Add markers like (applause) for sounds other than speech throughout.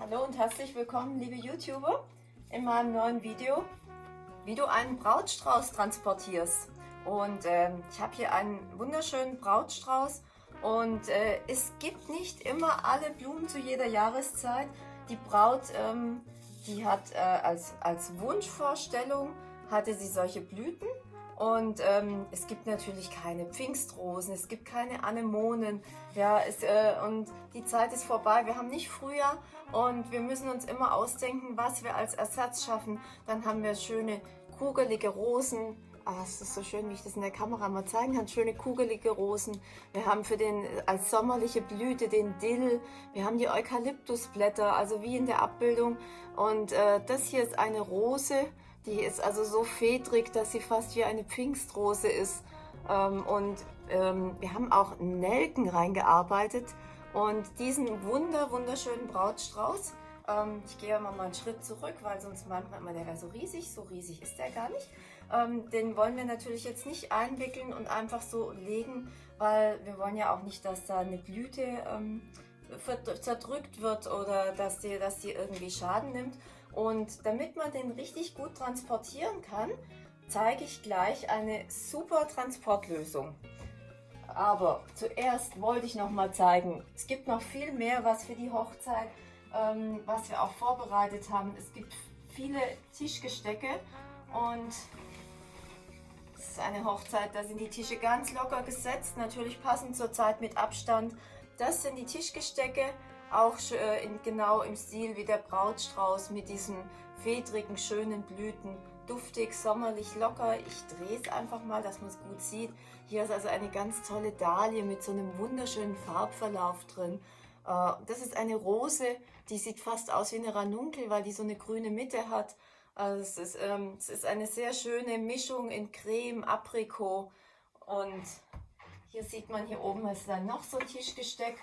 Hallo und herzlich willkommen, liebe YouTuber, in meinem neuen Video, wie du einen Brautstrauß transportierst. Und äh, ich habe hier einen wunderschönen Brautstrauß und äh, es gibt nicht immer alle Blumen zu jeder Jahreszeit. Die Braut, ähm, die hat äh, als, als Wunschvorstellung, hatte sie solche Blüten und ähm, es gibt natürlich keine Pfingstrosen, es gibt keine Anemonen. Ja, es, äh, und die Zeit ist vorbei. Wir haben nicht Frühjahr und wir müssen uns immer ausdenken, was wir als Ersatz schaffen. Dann haben wir schöne kugelige Rosen. Ah, es ist so schön, wie ich das in der Kamera mal zeigen kann. Schöne kugelige Rosen. Wir haben für den als sommerliche Blüte den Dill. Wir haben die Eukalyptusblätter, also wie in der Abbildung. Und äh, das hier ist eine Rose. Die ist also so fedrig, dass sie fast wie eine Pfingstrose ist. Ähm, und ähm, wir haben auch Nelken reingearbeitet und diesen wunder, wunderschönen Brautstrauß. Ähm, ich gehe mal einen Schritt zurück, weil sonst meint man immer, der wäre so riesig. So riesig ist der gar nicht. Ähm, den wollen wir natürlich jetzt nicht einwickeln und einfach so legen, weil wir wollen ja auch nicht, dass da eine Blüte ähm, zerdrückt wird oder dass die, dass die irgendwie Schaden nimmt. Und damit man den richtig gut transportieren kann, zeige ich gleich eine super Transportlösung. Aber zuerst wollte ich noch mal zeigen, es gibt noch viel mehr, was für die Hochzeit, ähm, was wir auch vorbereitet haben. Es gibt viele Tischgestecke und es ist eine Hochzeit, da sind die Tische ganz locker gesetzt, natürlich passend zur Zeit mit Abstand. Das sind die Tischgestecke, auch äh, in, genau im Stil wie der Brautstrauß mit diesen fedrigen, schönen Blüten. Duftig, sommerlich, locker. Ich drehe es einfach mal, dass man es gut sieht. Hier ist also eine ganz tolle Dahlie mit so einem wunderschönen Farbverlauf drin. Äh, das ist eine Rose, die sieht fast aus wie eine Ranunkel, weil die so eine grüne Mitte hat. Also es, ist, ähm, es ist eine sehr schöne Mischung in Creme, Aprikot und hier sieht man, hier oben ist dann noch so ein Tischgesteck.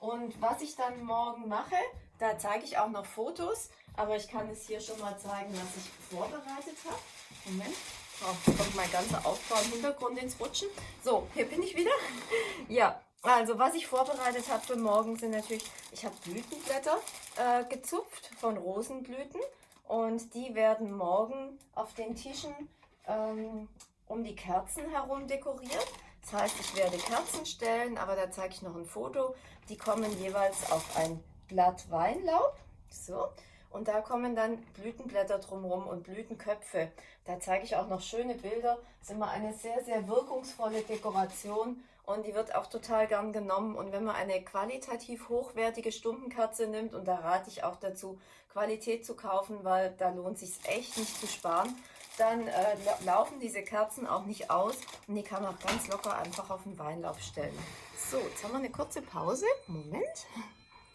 Und was ich dann morgen mache, da zeige ich auch noch Fotos, aber ich kann es hier schon mal zeigen, was ich vorbereitet habe. Moment, oh, kommt mein ganzer Aufbau im Hintergrund ins Rutschen. So, hier bin ich wieder. (laughs) ja, also was ich vorbereitet habe für morgen sind natürlich, ich habe Blütenblätter äh, gezupft von Rosenblüten und die werden morgen auf den Tischen ähm, um die Kerzen herum dekoriert. Das heißt, ich werde Kerzen stellen, aber da zeige ich noch ein Foto. Die kommen jeweils auf ein Blatt Weinlaub. So. Und da kommen dann Blütenblätter drumherum und Blütenköpfe. Da zeige ich auch noch schöne Bilder. Das ist immer eine sehr, sehr wirkungsvolle Dekoration und die wird auch total gern genommen. Und wenn man eine qualitativ hochwertige Stumpenkerze nimmt, und da rate ich auch dazu, Qualität zu kaufen, weil da lohnt sich echt nicht zu sparen, dann äh, laufen diese Kerzen auch nicht aus und die kann man auch ganz locker einfach auf den Weinlauf stellen. So, jetzt haben wir eine kurze Pause. Moment.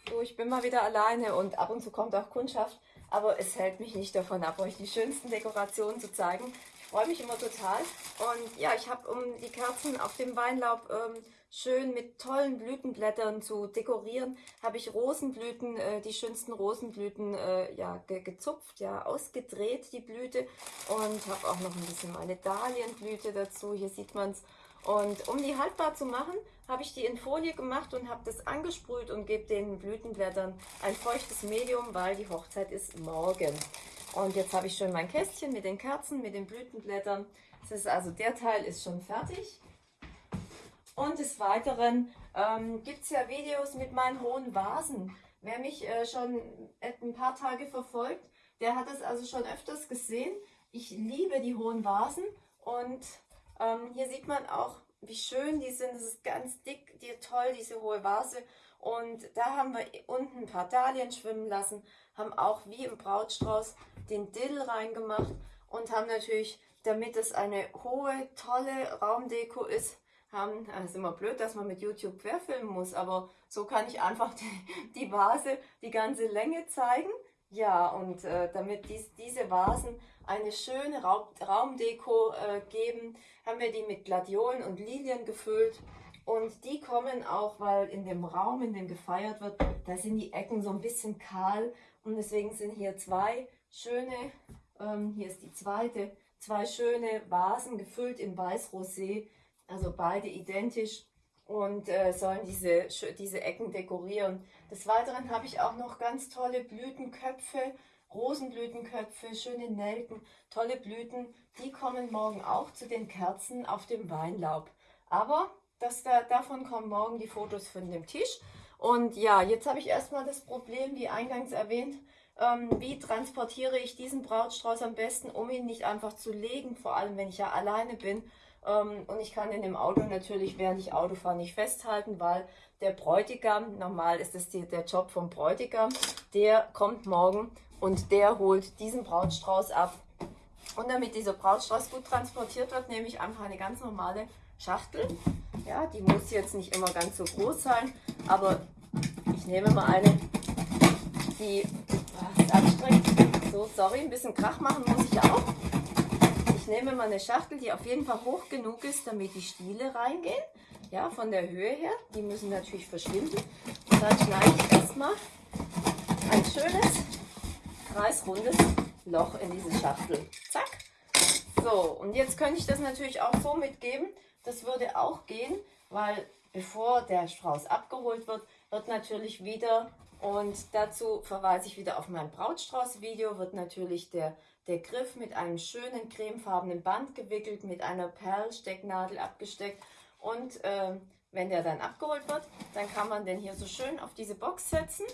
So, ich bin mal wieder alleine und ab und zu kommt auch Kundschaft, aber es hält mich nicht davon ab, euch die schönsten Dekorationen zu zeigen. Ich freue mich immer total und ja, ich habe um die Kerzen auf dem Weinlaub ähm, schön mit tollen Blütenblättern zu dekorieren, habe ich Rosenblüten, äh, die schönsten Rosenblüten äh, ja, ge gezupft, ja, ausgedreht, die Blüte. Und habe auch noch ein bisschen meine Dahlienblüte dazu, hier sieht man es. Und um die haltbar zu machen, habe ich die in Folie gemacht und habe das angesprüht und gebe den Blütenblättern ein feuchtes Medium, weil die Hochzeit ist morgen. Und jetzt habe ich schon mein Kästchen mit den Kerzen, mit den Blütenblättern. Das ist also der Teil ist schon fertig. Und des Weiteren ähm, gibt es ja Videos mit meinen hohen Vasen. Wer mich äh, schon ein paar Tage verfolgt, der hat es also schon öfters gesehen. Ich liebe die hohen Vasen und ähm, hier sieht man auch, wie schön die sind. Das ist ganz dick, die, toll, diese hohe Vase. Und da haben wir unten ein paar Dahlien schwimmen lassen, haben auch wie im Brautstrauß den Dill reingemacht und haben natürlich, damit es eine hohe, tolle Raumdeko ist, haben, es ist immer blöd, dass man mit YouTube querfilmen muss, aber so kann ich einfach (laughs) die, die Vase die ganze Länge zeigen. Ja, und äh, damit dies, diese Vasen eine schöne Raum, Raumdeko äh, geben, haben wir die mit Gladiolen und Lilien gefüllt. Und die kommen auch, weil in dem Raum, in dem gefeiert wird, da sind die Ecken so ein bisschen kahl. Und deswegen sind hier zwei schöne, ähm, hier ist die zweite, zwei schöne Vasen gefüllt in Weiß-Rosé also beide identisch und äh, sollen diese, diese Ecken dekorieren. Des Weiteren habe ich auch noch ganz tolle Blütenköpfe, Rosenblütenköpfe, schöne Nelken, tolle Blüten. Die kommen morgen auch zu den Kerzen auf dem Weinlaub. Aber das, da, davon kommen morgen die Fotos von dem Tisch. Und ja, jetzt habe ich erstmal das Problem, wie eingangs erwähnt, ähm, wie transportiere ich diesen Brautstrauß am besten, um ihn nicht einfach zu legen, vor allem wenn ich ja alleine bin. Ähm, und ich kann ihn im Auto natürlich, während ich Auto fahre, nicht festhalten, weil der Bräutigam, normal ist es die, der Job vom Bräutigam, der kommt morgen und der holt diesen Brautstrauß ab. Und damit dieser Brautstrauß gut transportiert wird, nehme ich einfach eine ganz normale Schachtel. Ja, die muss jetzt nicht immer ganz so groß sein, aber ich nehme mal eine, die oh, ist anstrengend. So, sorry, ein bisschen Krach machen muss ich auch. Nehme mal eine Schachtel, die auf jeden Fall hoch genug ist, damit die Stiele reingehen. Ja, von der Höhe her. Die müssen natürlich verschwinden. Und dann schneide ich erstmal ein schönes, kreisrundes Loch in diese Schachtel. Zack. So, und jetzt könnte ich das natürlich auch so mitgeben. Das würde auch gehen, weil bevor der Strauß abgeholt wird, wird natürlich wieder, und dazu verweise ich wieder auf mein Brautstrauß-Video, wird natürlich der, der Griff mit einem schönen cremefarbenen Band gewickelt, mit einer Perlstecknadel abgesteckt. Und äh, wenn der dann abgeholt wird, dann kann man den hier so schön auf diese Box setzen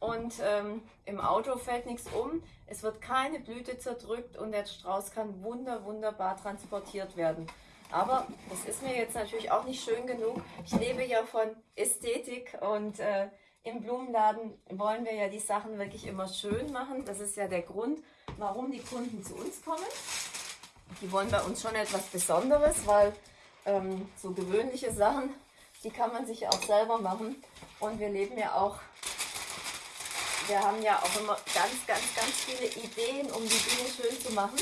und ähm, im Auto fällt nichts um. Es wird keine Blüte zerdrückt und der Strauß kann wunder, wunderbar transportiert werden. Aber das ist mir jetzt natürlich auch nicht schön genug. Ich lebe ja von Ästhetik und äh, im Blumenladen wollen wir ja die Sachen wirklich immer schön machen. Das ist ja der Grund, warum die Kunden zu uns kommen. Die wollen bei uns schon etwas Besonderes, weil ähm, so gewöhnliche Sachen, die kann man sich auch selber machen. Und wir leben ja auch, wir haben ja auch immer ganz, ganz, ganz viele Ideen, um die Dinge schön zu machen.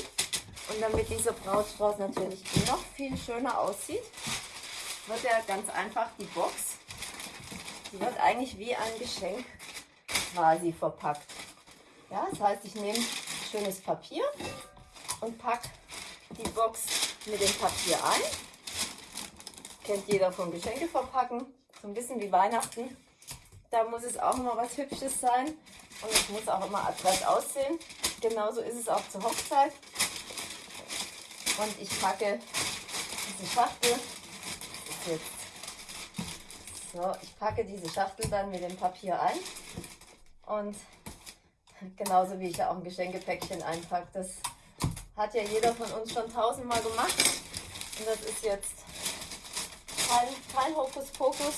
Und damit dieser Brautstrauß natürlich noch viel schöner aussieht, wird er ganz einfach die Box, die wird eigentlich wie ein Geschenk quasi verpackt. Ja, das heißt, ich nehme schönes Papier und packe die Box mit dem Papier ein. Kennt jeder vom Geschenke verpacken, so ein bisschen wie Weihnachten. Da muss es auch immer was Hübsches sein und es muss auch immer adrett aussehen. Genauso ist es auch zur Hochzeit. Und ich packe diese Schachtel. So, ich packe diese Schachtel dann mit dem Papier ein. Und genauso wie ich ja auch ein Geschenkepäckchen einpacke. Das hat ja jeder von uns schon tausendmal gemacht. Und das ist jetzt kein, kein Hokuspokus.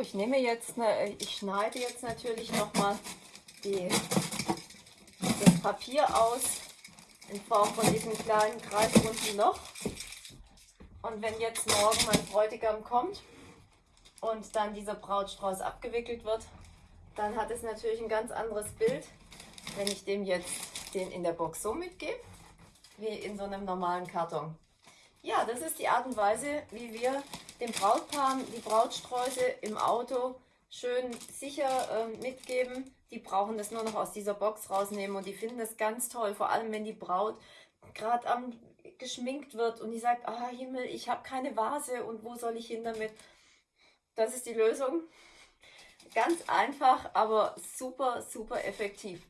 Ich nehme jetzt, eine, ich schneide jetzt natürlich nochmal das Papier aus in Form von diesem kleinen kreisrunden Loch. Und wenn jetzt morgen mein Bräutigam kommt und dann dieser Brautstrauß abgewickelt wird, dann hat es natürlich ein ganz anderes Bild, wenn ich dem jetzt den in der Box so mitgebe, wie in so einem normalen Karton. Ja, das ist die Art und Weise, wie wir dem Brautpaar die Brautsträuße im Auto schön sicher äh, mitgeben. Die brauchen das nur noch aus dieser Box rausnehmen und die finden das ganz toll. Vor allem, wenn die Braut gerade am geschminkt wird und die sagt, ah Himmel, ich habe keine Vase und wo soll ich hin damit? Das ist die Lösung. Ganz einfach, aber super, super effektiv.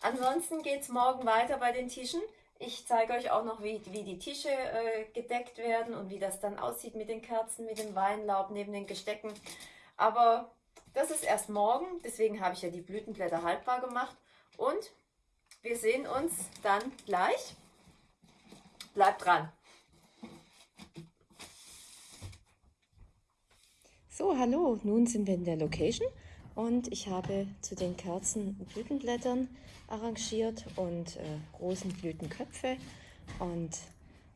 Ansonsten geht es morgen weiter bei den Tischen. Ich zeige euch auch noch, wie, wie die Tische äh, gedeckt werden und wie das dann aussieht mit den Kerzen, mit dem Weinlaub neben den Gestecken. Aber das ist erst morgen, deswegen habe ich ja die Blütenblätter haltbar gemacht. Und wir sehen uns dann gleich. Bleibt dran! So, hallo, nun sind wir in der Location und ich habe zu den Kerzen Blütenblättern arrangiert und äh, Rosenblütenköpfe. Und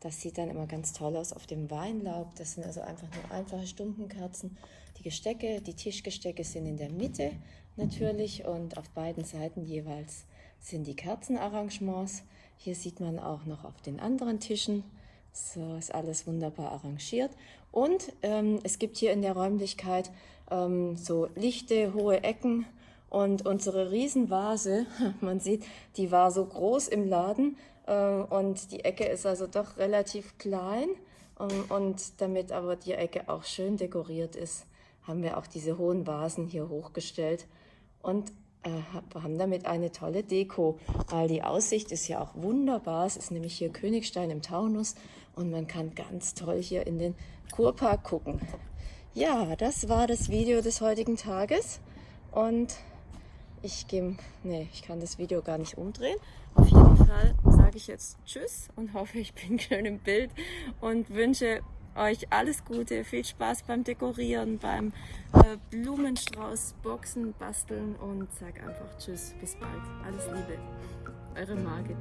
das sieht dann immer ganz toll aus auf dem Weinlaub. Das sind also einfach nur einfache Stumpenkerzen. Die Gestecke, die Tischgestecke sind in der Mitte natürlich und auf beiden Seiten jeweils sind die Kerzenarrangements. Hier sieht man auch noch auf den anderen Tischen. So ist alles wunderbar arrangiert. Und ähm, es gibt hier in der Räumlichkeit ähm, so lichte, hohe Ecken und unsere Riesenvase, (laughs) man sieht, die war so groß im Laden, Ähm, und die Ecke ist also doch relativ klein. Ähm, und damit aber die Ecke auch schön dekoriert ist, haben wir auch diese hohen Vasen hier hochgestellt und äh, haben damit eine tolle Deko, weil die Aussicht ist ja auch wunderbar. Es ist nämlich hier Königstein im Taunus und man kann ganz toll hier in den Kurpark gucken. Ja, das war das Video des heutigen Tages und ich gehe, nee, ich kann das Video gar nicht umdrehen. Auf jeden Fall sage ich jetzt Tschüss und hoffe, ich bin (laughs) schön im Bild und wünsche euch alles Gute, viel Spaß beim Dekorieren, beim äh, Blumenstrauß boxen, basteln und sag einfach Tschüss, bis bald. Alles Liebe, eure Margit.